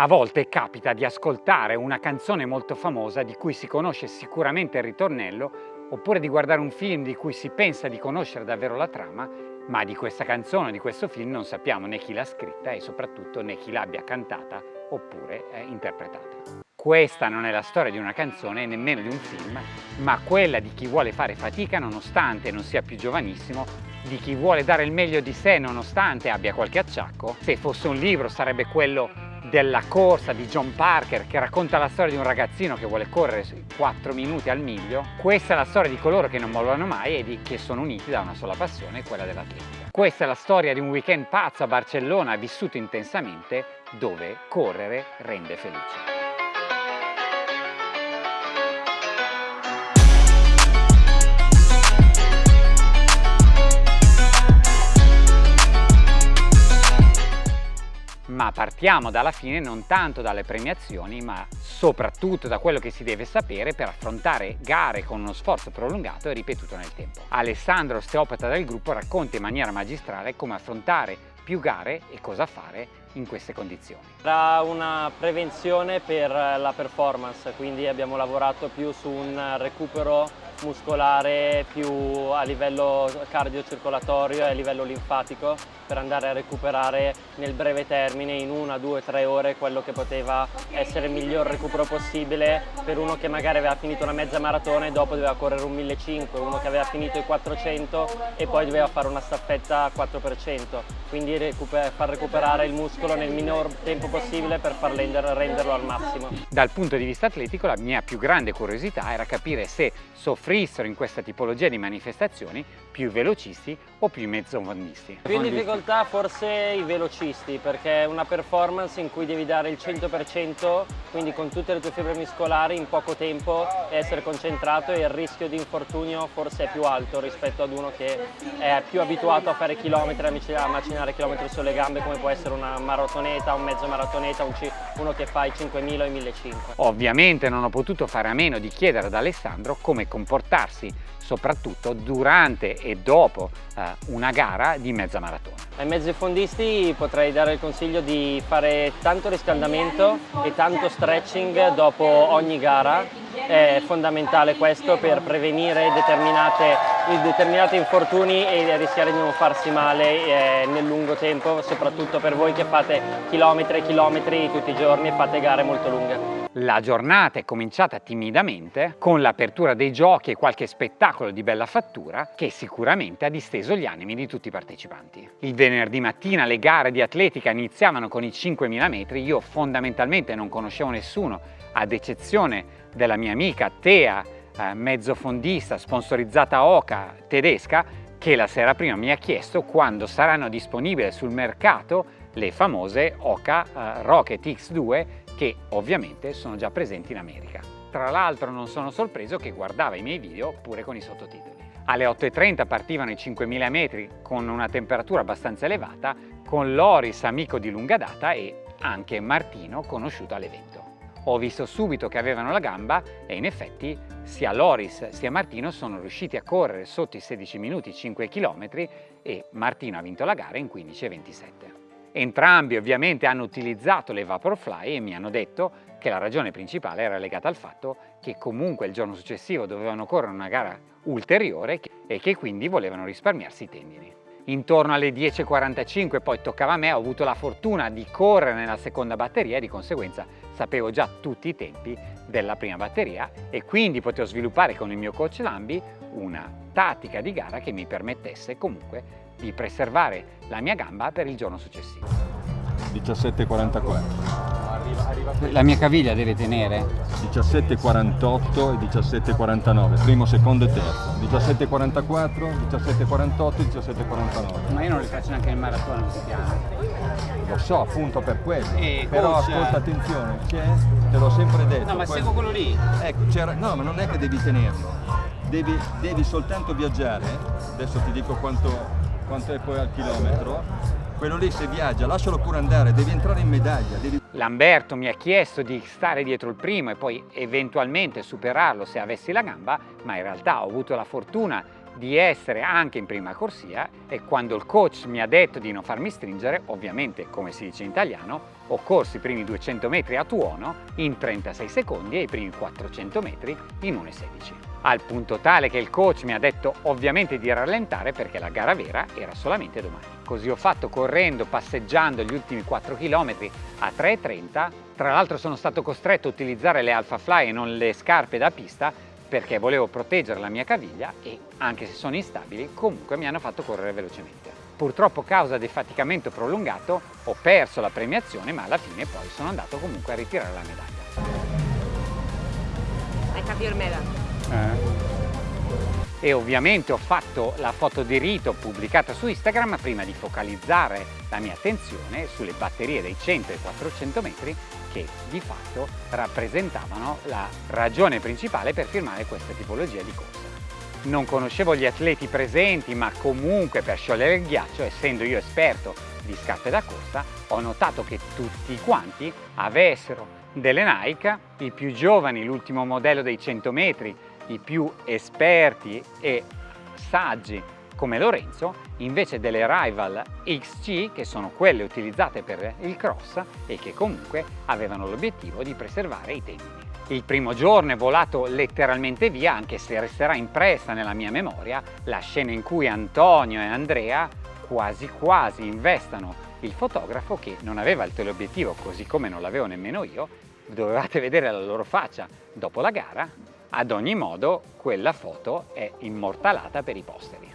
A volte capita di ascoltare una canzone molto famosa di cui si conosce sicuramente il ritornello oppure di guardare un film di cui si pensa di conoscere davvero la trama ma di questa canzone, di questo film non sappiamo né chi l'ha scritta e soprattutto né chi l'abbia cantata oppure eh, interpretata. Questa non è la storia di una canzone nemmeno di un film, ma quella di chi vuole fare fatica nonostante non sia più giovanissimo, di chi vuole dare il meglio di sé nonostante abbia qualche acciacco. Se fosse un libro sarebbe quello della corsa di John Parker che racconta la storia di un ragazzino che vuole correre 4 minuti al miglio. Questa è la storia di coloro che non mollano mai e di, che sono uniti da una sola passione, quella dell'atletica. Questa è la storia di un weekend pazzo a Barcellona vissuto intensamente dove correre rende felice. Partiamo dalla fine non tanto dalle premiazioni ma soprattutto da quello che si deve sapere per affrontare gare con uno sforzo prolungato e ripetuto nel tempo. Alessandro, osteopata del gruppo, racconta in maniera magistrale come affrontare più gare e cosa fare in queste condizioni. Era una prevenzione per la performance, quindi abbiamo lavorato più su un recupero muscolare più a livello cardiocircolatorio e a livello linfatico per andare a recuperare nel breve termine in una, due, tre ore quello che poteva essere il miglior recupero possibile per uno che magari aveva finito una mezza maratona e dopo doveva correre un 1500, uno che aveva finito i 400 e poi doveva fare una staffetta a 4%, quindi recuper far recuperare il muscolo nel minor tempo possibile per far renderlo al massimo. Dal punto di vista atletico la mia più grande curiosità era capire se soffrissero in questa tipologia di manifestazioni più velocisti o più mezzofondisti. Più in difficoltà forse i velocisti perché è una performance in cui devi dare il 100% quindi con tutte le tue fibre muscolari in poco tempo essere concentrato e il rischio di infortunio forse è più alto rispetto ad uno che è più abituato a fare chilometri, a macinare chilometri sulle gambe come può essere una maratoneta, un mezzo maratoneta, uno che fa i 5.000 e i 1.500. Ovviamente non ho potuto fare a meno di chiedere ad Alessandro come comportarsi soprattutto durante e dopo eh, una gara di mezza maratona. Ai mezzi fondisti potrei dare il consiglio di fare tanto riscaldamento e tanto stretching dopo ogni gara, è fondamentale questo per prevenire determinati infortuni e rischiare di non farsi male eh, nel lungo tempo, soprattutto per voi che fate chilometri e chilometri tutti i giorni e fate gare molto lunghe. La giornata è cominciata timidamente con l'apertura dei giochi e qualche spettacolo di bella fattura che sicuramente ha disteso gli animi di tutti i partecipanti. Il venerdì mattina le gare di atletica iniziavano con i 5.000 metri, io fondamentalmente non conoscevo nessuno ad eccezione della mia amica Tea, eh, mezzofondista sponsorizzata Oca tedesca, che la sera prima mi ha chiesto quando saranno disponibili sul mercato le famose Oca eh, Rocket X2 che ovviamente sono già presenti in America. Tra l'altro non sono sorpreso che guardava i miei video pure con i sottotitoli. Alle 8.30 partivano i 5.000 metri con una temperatura abbastanza elevata con Loris amico di lunga data e anche Martino conosciuto all'evento. Ho visto subito che avevano la gamba e in effetti sia Loris sia Martino sono riusciti a correre sotto i 16 minuti 5 km e Martino ha vinto la gara in 15.27. Entrambi ovviamente hanno utilizzato le Vaporfly e mi hanno detto che la ragione principale era legata al fatto che comunque il giorno successivo dovevano correre una gara ulteriore e che quindi volevano risparmiarsi i tendini. Intorno alle 10.45 poi toccava a me, ho avuto la fortuna di correre nella seconda batteria e di conseguenza sapevo già tutti i tempi della prima batteria e quindi potevo sviluppare con il mio coach Lambi una tattica di gara che mi permettesse comunque di preservare la mia gamba per il giorno successivo. 17.44 La mia caviglia deve tenere? 17.48 e 17.49, primo, secondo e terzo. 17.44, 17.48 e 17.49. Ma io non li faccio neanche nel maratona questi piani. Lo so, appunto per quello. E Però coach, ascolta attenzione, c'è, te l'ho sempre detto. No, ma quello... seguo quello lì. Ecco, no, ma non è che devi tenerlo. Devi, devi soltanto viaggiare. Adesso ti dico quanto quanto è poi al chilometro, quello lì se viaggia, lascialo pure andare, devi entrare in medaglia. Devi... Lamberto mi ha chiesto di stare dietro il primo e poi eventualmente superarlo se avessi la gamba, ma in realtà ho avuto la fortuna di essere anche in prima corsia e quando il coach mi ha detto di non farmi stringere, ovviamente come si dice in italiano, ho corso i primi 200 metri a tuono in 36 secondi e i primi 400 metri in 1,16. Al punto tale che il coach mi ha detto ovviamente di rallentare perché la gara vera era solamente domani. Così ho fatto correndo, passeggiando gli ultimi 4 km a 3,30. Tra l'altro sono stato costretto a utilizzare le Alpha Fly e non le scarpe da pista perché volevo proteggere la mia caviglia e anche se sono instabili comunque mi hanno fatto correre velocemente. Purtroppo a causa defaticamento prolungato ho perso la premiazione ma alla fine poi sono andato comunque a ritirare la medaglia. I have your medal. Eh. E ovviamente ho fatto la foto di rito pubblicata su Instagram prima di focalizzare la mia attenzione sulle batterie dei 100 e 400 metri che di fatto rappresentavano la ragione principale per firmare questa tipologia di corsa. Non conoscevo gli atleti presenti ma comunque per sciogliere il ghiaccio, essendo io esperto di scarpe da corsa, ho notato che tutti quanti avessero delle Nike, i più giovani l'ultimo modello dei 100 metri, i più esperti e saggi come Lorenzo invece delle Rival XC che sono quelle utilizzate per il cross e che comunque avevano l'obiettivo di preservare i tendini. Il primo giorno è volato letteralmente via anche se resterà impressa nella mia memoria la scena in cui Antonio e Andrea quasi quasi investano il fotografo che non aveva il teleobiettivo così come non l'avevo nemmeno io dovevate vedere la loro faccia dopo la gara ad ogni modo quella foto è immortalata per i posteri.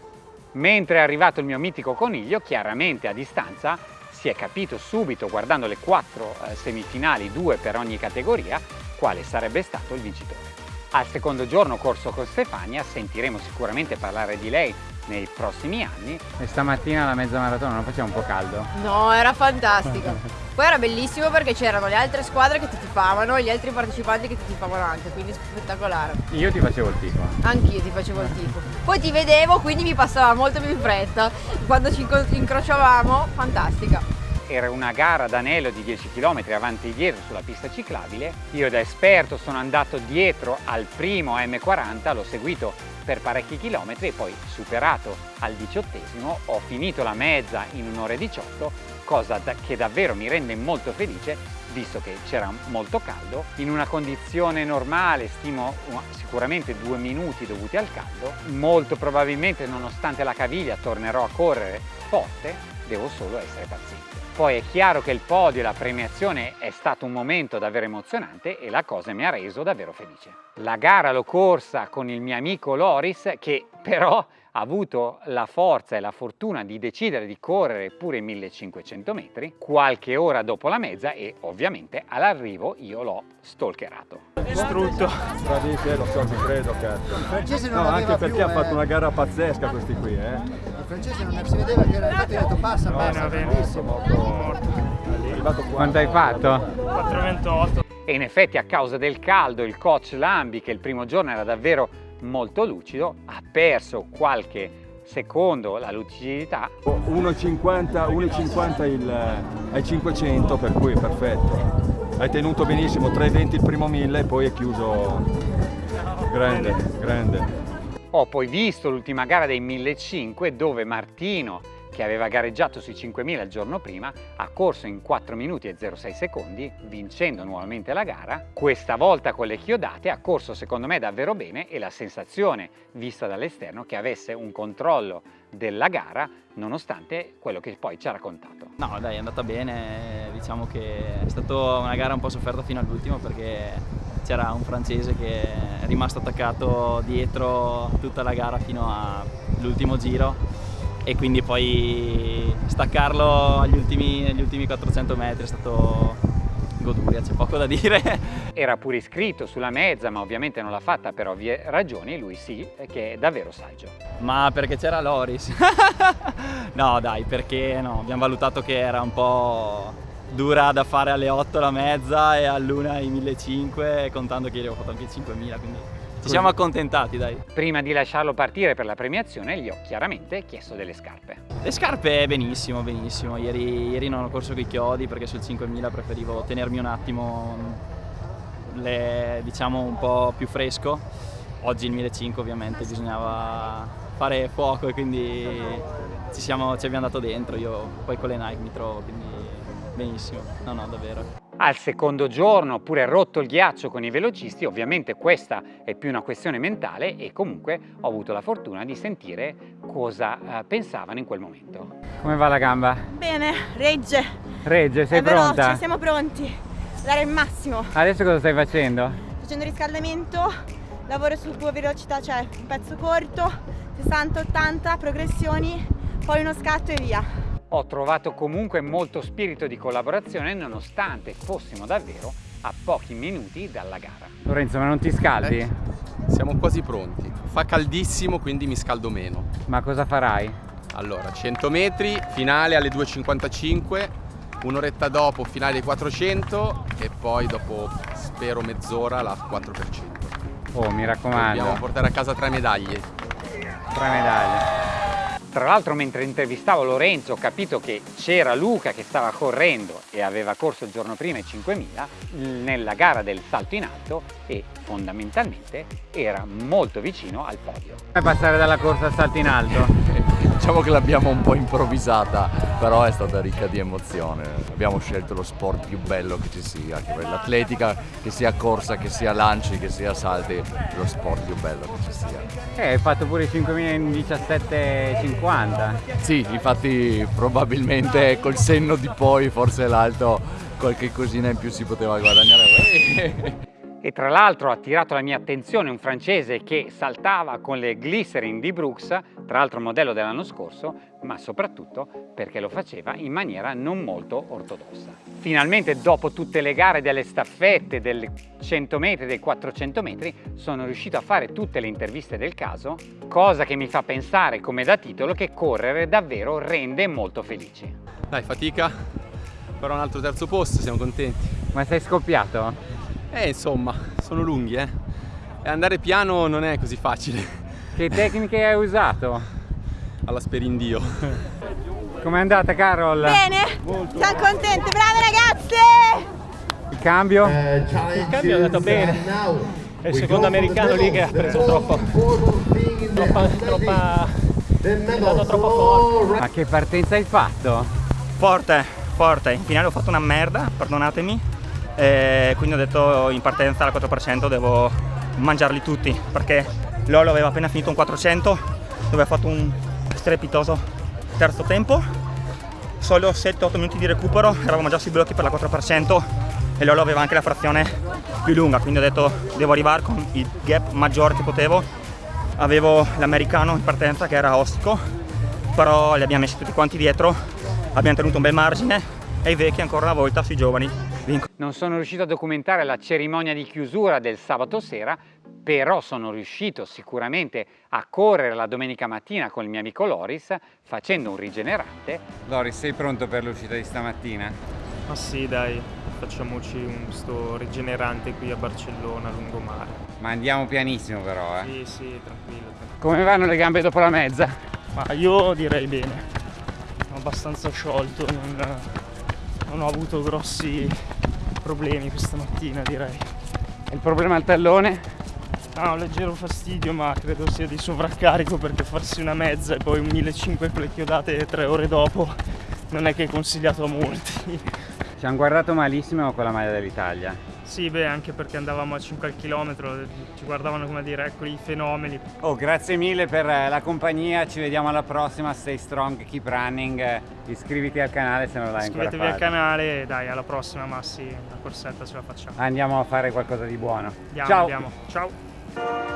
Mentre è arrivato il mio mitico coniglio, chiaramente a distanza si è capito subito guardando le quattro eh, semifinali, due per ogni categoria, quale sarebbe stato il vincitore. Al secondo giorno corso con Stefania, sentiremo sicuramente parlare di lei nei prossimi anni. E stamattina la mezza maratona non faceva un po' caldo? No, era fantastico. Poi era bellissimo perché c'erano le altre squadre che ti tifavano e gli altri partecipanti che ti tifavano anche, quindi spettacolare. Io ti facevo il tifo. Anch'io ti facevo il tifo. Poi ti vedevo, quindi mi passava molto più in fretta. Quando ci incrociavamo, fantastica. Era una gara d'anello di 10 km avanti e dietro sulla pista ciclabile. Io da esperto sono andato dietro al primo M40, l'ho seguito per parecchi chilometri e poi superato al diciottesimo. Ho finito la mezza in un'ora e 18 cosa da, che davvero mi rende molto felice visto che c'era molto caldo. In una condizione normale stimo sicuramente due minuti dovuti al caldo. Molto probabilmente nonostante la caviglia tornerò a correre forte. Devo solo essere paziente poi è chiaro che il podio e la premiazione è stato un momento davvero emozionante e la cosa mi ha reso davvero felice. La gara l'ho corsa con il mio amico Loris che però ha avuto la forza e la fortuna di decidere di correre pure 1500 metri qualche ora dopo la mezza e ovviamente all'arrivo io l'ho stalkerato. Distrutto. Bravissimo, lo so, ti credo, cazzo. Il francese non no, anche perché più, ha fatto eh. una gara pazzesca questi qui, eh. Il francese non si vedeva che era infatti ho detto passa, No, passa, no, bellissimo. Quanto hai fatto? 4,28. E in effetti a causa del caldo il coach Lambi che il primo giorno era davvero molto lucido ha perso qualche secondo la lucidità. 1,50 1,50 il, ai 500 per cui è perfetto. Hai tenuto benissimo 3,20 il primo 1000 e poi è chiuso. Grande grande. Ho poi visto l'ultima gara dei 1500 dove Martino che aveva gareggiato sui 5000 il giorno prima, ha corso in 4 minuti e 06 secondi, vincendo nuovamente la gara. Questa volta con le chiodate ha corso secondo me davvero bene e la sensazione vista dall'esterno che avesse un controllo della gara nonostante quello che poi ci ha raccontato. No dai è andata bene, diciamo che è stata una gara un po' sofferta fino all'ultimo perché c'era un francese che è rimasto attaccato dietro tutta la gara fino all'ultimo giro e quindi poi staccarlo agli ultimi, agli ultimi 400 metri è stato goduria, c'è poco da dire. Era pure iscritto sulla mezza, ma ovviamente non l'ha fatta per ovvie ragioni, lui sì, che è davvero saggio. Ma perché c'era Loris? no dai, perché no, abbiamo valutato che era un po' dura da fare alle 8 la mezza e all'una i 1500 contando che io ho fatto anche 5000 quindi ci siamo accontentati dai. Prima di lasciarlo partire per la premiazione gli ho chiaramente chiesto delle scarpe. Le scarpe benissimo, benissimo. Ieri, ieri non ho corso con i chiodi perché sul 5000 preferivo tenermi un attimo le, diciamo un po' più fresco. Oggi il 1500 ovviamente bisognava fare fuoco e quindi ci, siamo, ci abbiamo dato dentro. Io poi con le Nike mi trovo, quindi benissimo. No, no, davvero. Al secondo giorno, oppure rotto il ghiaccio con i velocisti, ovviamente questa è più una questione mentale e comunque ho avuto la fortuna di sentire cosa eh, pensavano in quel momento. Come va la gamba? Bene, regge. Regge, sei è pronta? veloce, siamo pronti. Dare il massimo. Adesso cosa stai facendo? Facendo riscaldamento, lavoro su due velocità, cioè un pezzo corto, 60-80, progressioni, poi uno scatto e via. Ho trovato comunque molto spirito di collaborazione nonostante fossimo davvero a pochi minuti dalla gara. Lorenzo, ma non ti scaldi? Eh, siamo quasi pronti. Fa caldissimo, quindi mi scaldo meno. Ma cosa farai? Allora, 100 metri, finale alle 2.55, un'oretta dopo finale dei 400 e poi dopo spero mezz'ora la 4%. Oh, mi raccomando. Dobbiamo portare a casa tre medaglie. Tre medaglie. Tra l'altro mentre intervistavo Lorenzo ho capito che c'era Luca che stava correndo e aveva corso il giorno prima i 5000 nella gara del salto in alto e fondamentalmente era molto vicino al podio. Come passare dalla corsa al salto in alto? diciamo che l'abbiamo un po' improvvisata, però è stata ricca di emozione. Abbiamo scelto lo sport più bello che ci sia, che l'atletica, che sia corsa, che sia lanci, che sia salti, lo sport più bello che ci sia. Eh, hai fatto pure i 5000 in 17,50. Sì, infatti probabilmente col senno di poi forse l'alto qualche cosina in più si poteva guadagnare. e tra l'altro ha attirato la mia attenzione un francese che saltava con le glycerin di Brooks, tra l'altro modello dell'anno scorso, ma soprattutto perché lo faceva in maniera non molto ortodossa. Finalmente dopo tutte le gare delle staffette, del 100 metri, dei 400 metri, sono riuscito a fare tutte le interviste del caso, cosa che mi fa pensare come da titolo che correre davvero rende molto felici. Dai, fatica, però un altro terzo posto, siamo contenti. Ma sei scoppiato? Eh, insomma, sono lunghi, eh. E andare piano non è così facile. Che tecniche hai usato? Alla sperindio. Com'è andata, Carol? Bene, Molto. siamo contenti, brave ragazze! Il cambio? Il cambio è andato bene. È il secondo americano lì che ha preso troppo. Troppa, troppa... è andato troppo forte. Ma che partenza hai fatto? Forte, forte. In finale ho fatto una merda, perdonatemi e quindi ho detto in partenza al 4% devo mangiarli tutti perché Lolo aveva appena finito un 400 dove ha fatto un strepitoso terzo tempo solo 7-8 minuti di recupero eravamo già sui blocchi per la 4% e Lolo aveva anche la frazione più lunga quindi ho detto devo arrivare con il gap maggiore che potevo avevo l'americano in partenza che era ostico però li abbiamo messi tutti quanti dietro abbiamo tenuto un bel margine e i vecchi ancora una volta sui giovani. Non sono riuscito a documentare la cerimonia di chiusura del sabato sera, però sono riuscito sicuramente a correre la domenica mattina con il mio amico Loris facendo un rigenerante. Loris, sei pronto per l'uscita di stamattina? Ma sì, dai, facciamoci un sto rigenerante qui a Barcellona, lungomare. Ma andiamo pianissimo però, eh? Sì, sì, tranquillo. tranquillo. Come vanno le gambe dopo la mezza? Ma io direi bene, sono abbastanza sciolto, non, non ho avuto grossi problemi questa mattina direi. Il problema al tallone? No, un leggero fastidio ma credo sia di sovraccarico perché farsi una mezza e poi un 1500 con le chiodate tre ore dopo non è che è consigliato a molti. Ci hanno guardato malissimo con la maglia dell'Italia. Sì, beh, anche perché andavamo a 5 al chilometro, ci guardavano come dire, ecco i fenomeni. Oh, grazie mille per eh, la compagnia, ci vediamo alla prossima, stay strong, keep running, iscriviti al canale se non l'hai ancora fatto. Iscrivetevi al canale e dai, alla prossima Massi, la corsetta ce la facciamo. Andiamo a fare qualcosa di buono. Andiamo, Ciao! Andiamo. Ciao!